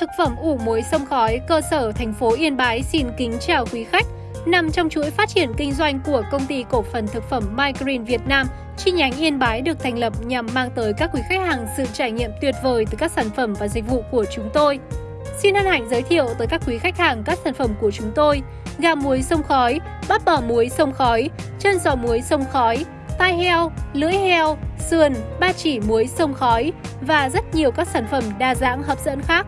Thực phẩm ủ muối sông khói, cơ sở thành phố Yên Bái xin kính chào quý khách. Nằm trong chuỗi phát triển kinh doanh của công ty cổ phần thực phẩm MyGreen Việt Nam, chi nhánh Yên Bái được thành lập nhằm mang tới các quý khách hàng sự trải nghiệm tuyệt vời từ các sản phẩm và dịch vụ của chúng tôi. Xin hân hạnh giới thiệu tới các quý khách hàng các sản phẩm của chúng tôi: gà muối sông khói, bắp bò muối sông khói, chân giò muối sông khói, tai heo, lưỡi heo, sườn, ba chỉ muối sông khói và rất nhiều các sản phẩm đa dạng hấp dẫn khác.